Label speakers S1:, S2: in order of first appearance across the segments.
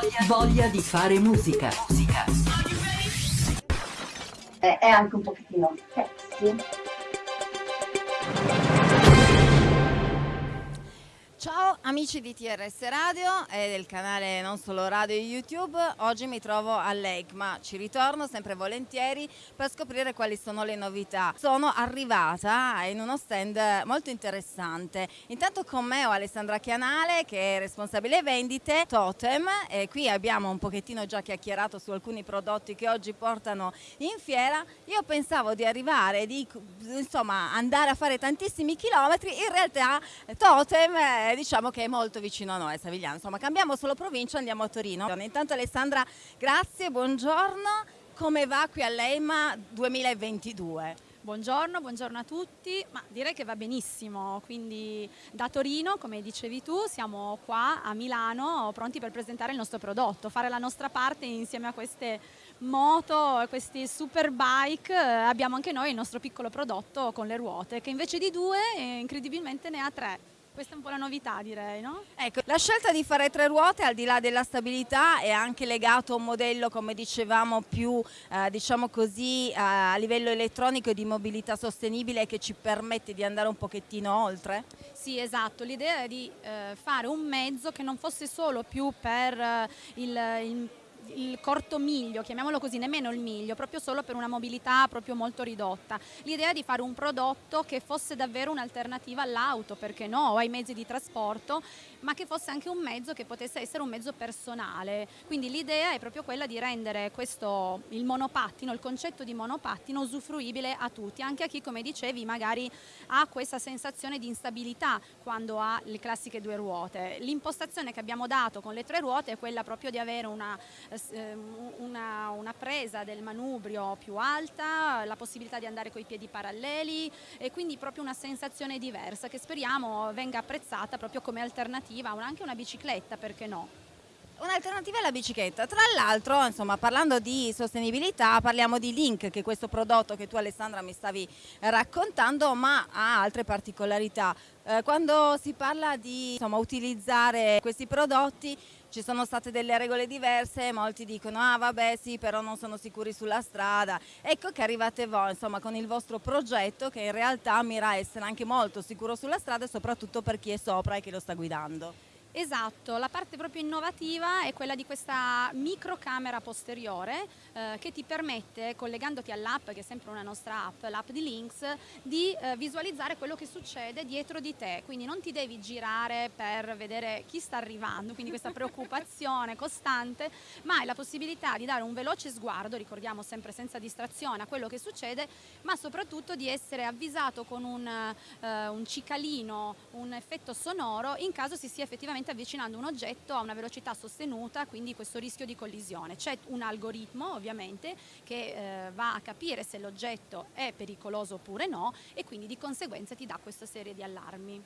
S1: Voglia, voglia di fare musica. Musica.
S2: È, anche un pochettino sexy.
S3: Ciao amici di TRS Radio e del canale non solo radio e YouTube, oggi mi trovo a Lake ma ci ritorno sempre volentieri per scoprire quali sono le novità. Sono arrivata in uno stand molto interessante, intanto con me ho Alessandra Chianale che è responsabile vendite Totem e qui abbiamo un pochettino già chiacchierato su alcuni prodotti che oggi portano in fiera. Io pensavo di arrivare, di insomma andare a fare tantissimi chilometri, in realtà Totem diciamo che è molto vicino a noi, a Savigliano. Insomma, cambiamo solo provincia, andiamo a Torino. Intanto Alessandra, grazie, buongiorno. Come va qui all'EIMA 2022?
S4: Buongiorno, buongiorno a tutti, ma direi che va benissimo, quindi da Torino, come dicevi tu, siamo qua a Milano pronti per presentare il nostro prodotto, fare la nostra parte insieme a queste moto, questi super bike, abbiamo anche noi il nostro piccolo prodotto con le ruote che invece di due incredibilmente ne ha tre. Questa è un po' la novità direi, no?
S3: Ecco, la scelta di fare tre ruote al di là della stabilità è anche legato a un modello, come dicevamo, più eh, diciamo così eh, a livello elettronico e di mobilità sostenibile che ci permette di andare un pochettino oltre?
S4: Sì, esatto, l'idea è di eh, fare un mezzo che non fosse solo più per eh, il, il il corto miglio, chiamiamolo così, nemmeno il miglio, proprio solo per una mobilità proprio molto ridotta. L'idea di fare un prodotto che fosse davvero un'alternativa all'auto, perché no, o ai mezzi di trasporto, ma che fosse anche un mezzo che potesse essere un mezzo personale. Quindi l'idea è proprio quella di rendere questo, il monopattino, il concetto di monopattino usufruibile a tutti, anche a chi, come dicevi, magari ha questa sensazione di instabilità quando ha le classiche due ruote. L'impostazione che abbiamo dato con le tre ruote è quella proprio di avere una Ehm, una, una, presa del manubrio più alta, la possibilità di andare con i piedi paralleli e quindi proprio una sensazione diversa che speriamo venga apprezzata proprio come alternativa, anche una bicicletta, perché no?
S3: Un'alternativa alla bicicletta, tra l'altro parlando di sostenibilità parliamo di Link che è questo prodotto che tu Alessandra mi stavi raccontando ma ha altre particolarità. Eh, quando si parla di insomma, utilizzare questi prodotti ci sono state delle regole diverse, molti dicono ah vabbè sì però non sono sicuri sulla strada, ecco che arrivate voi insomma con il vostro progetto che in realtà mira a essere anche molto sicuro sulla strada e soprattutto per chi è sopra e chi lo sta guidando.
S4: Esatto, la parte proprio innovativa è quella di questa microcamera posteriore eh, che ti permette, collegandoti all'app, che è sempre una nostra app, l'app di Links, di eh, visualizzare quello che succede dietro di te, quindi non ti devi girare per vedere chi sta arrivando, quindi questa preoccupazione costante, ma hai la possibilità di dare un veloce sguardo, ricordiamo sempre senza distrazione, a quello che succede, ma soprattutto di essere avvisato con un, eh, un cicalino, un effetto sonoro in caso si sia effettivamente semplicemente avvicinando un oggetto a una velocità sostenuta, quindi questo rischio di collisione. C'è un algoritmo ovviamente che eh, va a capire se l'oggetto è pericoloso oppure no e quindi di conseguenza ti dà questa serie di allarmi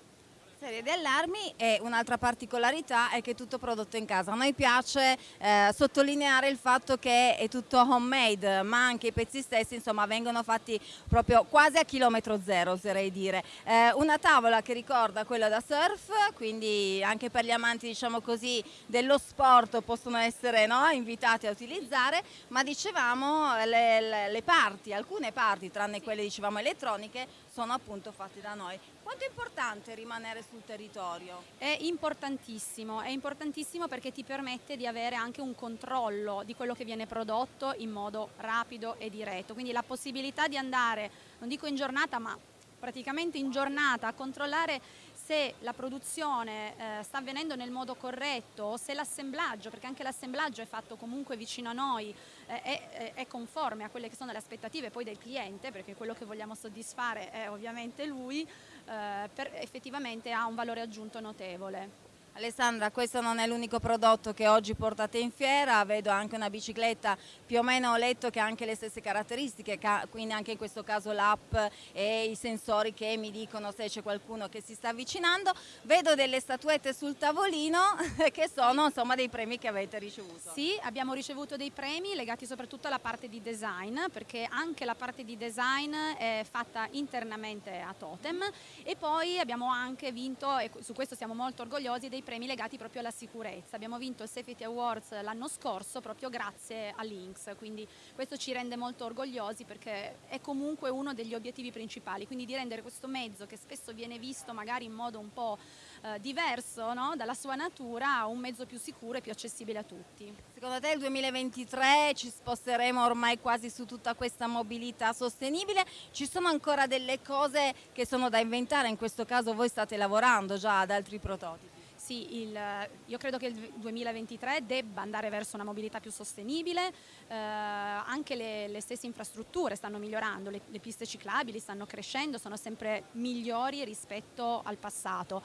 S3: serie di allarmi e un'altra particolarità è che è tutto prodotto in casa. A noi piace eh, sottolineare il fatto che è tutto homemade, ma anche i pezzi stessi insomma, vengono fatti proprio quasi a chilometro zero, oserei dire. Eh, una tavola che ricorda quella da surf, quindi anche per gli amanti diciamo così, dello sport possono essere no, invitati a utilizzare, ma dicevamo le, le, parti, alcune parti, tranne quelle dicevamo elettroniche, sono appunto fatte da noi. Quanto è importante rimanere sul territorio?
S4: È importantissimo, è importantissimo perché ti permette di avere anche un controllo di quello che viene prodotto in modo rapido e diretto, quindi la possibilità di andare, non dico in giornata, ma praticamente in giornata a controllare se la produzione eh, sta avvenendo nel modo corretto o se l'assemblaggio, perché anche l'assemblaggio è fatto comunque vicino a noi, è, è, conforme a quelle che sono le aspettative poi del cliente, perché quello che vogliamo soddisfare è ovviamente lui, eh, per, effettivamente ha un valore aggiunto notevole.
S3: Alessandra, questo non è l'unico prodotto che oggi portate in fiera, vedo anche una bicicletta, più o meno ho letto che ha anche le stesse caratteristiche, quindi anche in questo caso l'app e i sensori che mi dicono se c'è qualcuno che si sta avvicinando. Vedo delle statuette sul tavolino che sono insomma dei premi che avete ricevuto.
S4: Sì, abbiamo ricevuto dei premi legati soprattutto alla parte di design, perché anche la parte di design è fatta internamente a Totem e poi abbiamo anche vinto, e su questo siamo molto orgogliosi, dei premi legati proprio alla sicurezza. Abbiamo vinto il Safety Awards l'anno scorso proprio grazie a Lynx, quindi questo ci rende molto orgogliosi perché è comunque uno degli obiettivi principali, quindi di rendere questo mezzo che spesso viene visto magari in modo un po' eh, diverso no? dalla sua natura un mezzo più sicuro e più accessibile a tutti.
S3: Secondo te il 2023 ci sposteremo ormai quasi su tutta questa mobilità sostenibile? Ci sono ancora delle cose che sono da inventare? In questo caso voi state lavorando già ad altri prototipi?
S4: Sì, il, io credo che il 2023 debba andare verso una mobilità più sostenibile, eh, anche le, le, stesse infrastrutture stanno migliorando, le, le piste ciclabili stanno crescendo, sono sempre migliori rispetto al passato.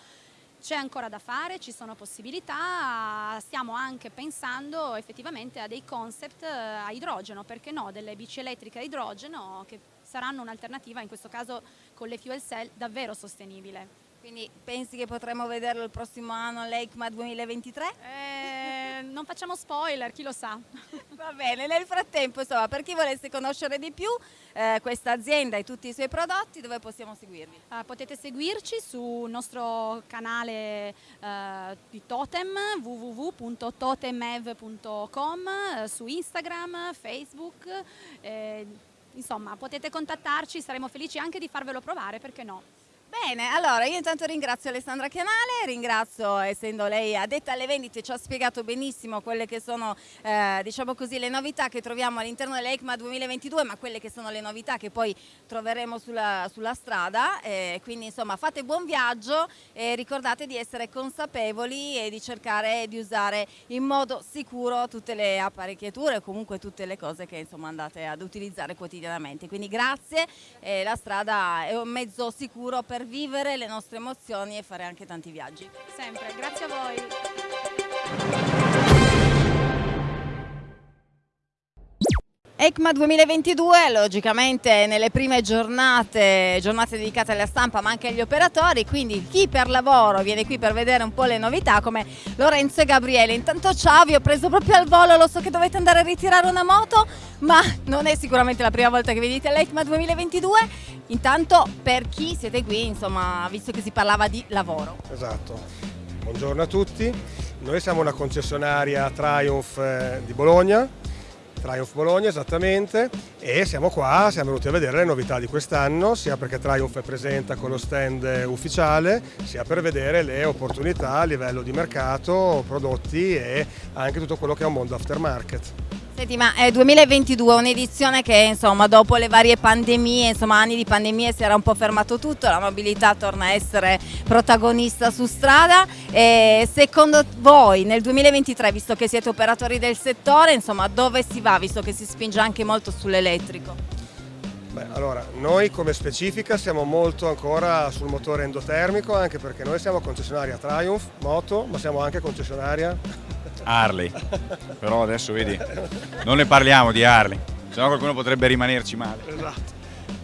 S4: C'è ancora da fare, ci sono possibilità, stiamo anche pensando effettivamente a dei concept eh, a idrogeno, perché no, delle bici elettriche a idrogeno che saranno un'alternativa in questo caso con le fuel cell davvero sostenibile.
S3: Quindi pensi che potremo vederlo il prossimo anno all'EICMA 2023?
S4: Eh, non facciamo spoiler, chi lo sa.
S3: Va bene, nel frattempo insomma per chi volesse conoscere di più eh, questa azienda e tutti i suoi prodotti dove possiamo seguirvi?
S4: Uh, potete seguirci sul nostro canale uh, di Totem www.totemev.com uh, su Instagram, Facebook eh, insomma potete contattarci, saremo felici anche di farvelo provare perché no.
S3: Bene, allora io intanto ringrazio Alessandra Chianale, ringrazio essendo lei addetta alle vendite, ci ha spiegato benissimo quelle che sono eh, diciamo così, le novità che troviamo all'interno dell'ECMA 2022, ma quelle che sono le novità che poi troveremo sulla, sulla strada, eh, quindi insomma fate buon viaggio e ricordate di essere consapevoli e di cercare di usare in modo sicuro tutte le apparecchiature o comunque tutte le cose che insomma andate ad utilizzare quotidianamente. Quindi grazie, eh, la strada è un mezzo sicuro per per vivere le nostre emozioni e fare anche tanti viaggi.
S4: Sempre, grazie a voi.
S3: ECMA 2022, logicamente nelle prime giornate, giornate dedicate alla stampa ma anche agli operatori, quindi chi per lavoro viene qui per vedere un po' le novità come Lorenzo e Gabriele. Intanto ciao, vi ho preso proprio al volo, lo so che dovete andare a ritirare una moto, ma non è sicuramente la prima volta che venite all'ECMA 2022 Intanto per chi siete qui, insomma, visto che si parlava di lavoro.
S5: Esatto. Buongiorno a tutti. Noi siamo una concessionaria Triumph eh, di Bologna, Triumph Bologna esattamente, e siamo qua, siamo venuti a vedere le novità di quest'anno, sia perché Triumph è presente con lo stand ufficiale, sia per vedere le opportunità a livello di mercato, prodotti e anche tutto quello che è un mondo aftermarket.
S3: Senti, ma è 2022 un'edizione che insomma dopo le varie pandemie, insomma anni di pandemie si era un po' fermato tutto, la mobilità torna a essere protagonista su strada e secondo voi nel 2023, visto che siete operatori del settore, insomma dove si va visto che si spinge anche molto sull'elettrico?
S5: Beh, allora, noi come specifica siamo molto ancora sul motore endotermico anche perché noi siamo concessionaria Triumph, moto, ma siamo anche concessionaria
S6: Harley, però adesso vedi, non ne parliamo di Harley, sennò qualcuno potrebbe rimanerci male.
S5: Esatto.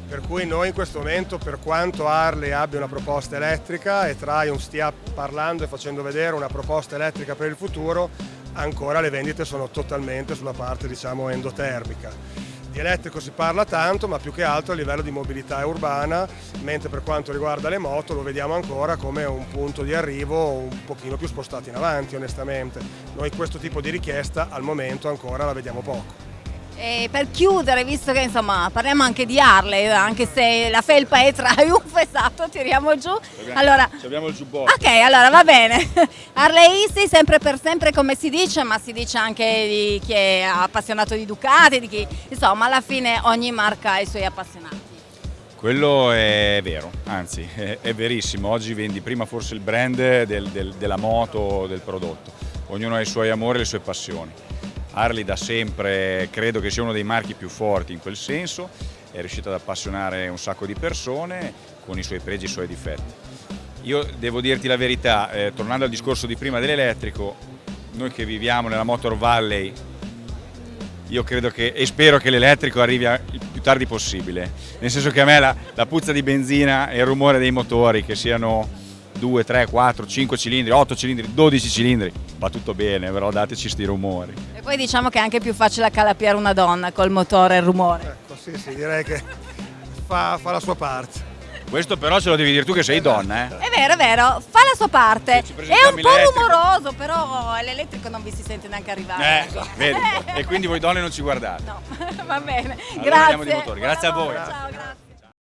S5: Per cui noi in questo momento, per quanto Harley abbia una proposta elettrica e Triumph stia parlando e facendo vedere una proposta elettrica per il futuro, ancora le vendite sono totalmente sulla parte diciamo endotermica. Di elettrico si parla tanto, ma più che altro a livello di mobilità urbana, mentre per quanto riguarda le moto lo vediamo ancora come un punto di arrivo un pochino più spostato in avanti onestamente. Noi questo tipo di richiesta al momento ancora la vediamo poco.
S3: E per chiudere, visto che insomma parliamo anche di Harley, anche se la felpa è Triumph, esatto, tiriamo giù.
S6: Abbiamo, allora, abbiamo il giubbotto.
S3: Ok, allora va bene. Harleisti sempre per sempre come si dice, ma si dice anche di chi è appassionato di Ducati, di chi, insomma alla fine ogni marca ha i suoi appassionati.
S6: Quello è vero, anzi è, è verissimo, oggi vendi prima forse il brand del, del, della moto, del prodotto, ognuno ha i suoi amori e le sue passioni Harley da sempre credo che sia uno dei marchi più forti in quel senso, è riuscito ad appassionare un sacco di persone con i suoi pregi e i suoi difetti. Io devo dirti la verità, eh, tornando al discorso di prima dell'elettrico, noi che viviamo nella Motor Valley, io credo che e spero che l'elettrico arrivi il più tardi possibile, nel senso che a me la, la puzza di benzina e il rumore dei motori, che siano 2, 3, 4, 5 cilindri, 8 cilindri, 12 cilindri, va tutto bene, però dateci sti rumori.
S3: E poi diciamo che è anche più facile accalappiare una donna col motore e il rumore.
S5: Ecco, sì, sì, direi che fa, fa la sua parte.
S6: Questo però ce lo devi dire tu che sei donna, eh.
S3: È vero, è vero, fa la sua parte. È un po' rumoroso, però l'elettrico non vi si sente neanche arrivare.
S6: Eh, vedi? E quindi voi donne non ci guardate.
S3: No, va bene.
S6: Allora
S3: grazie.
S6: Grazie a voi.
S3: Ciao, grazie.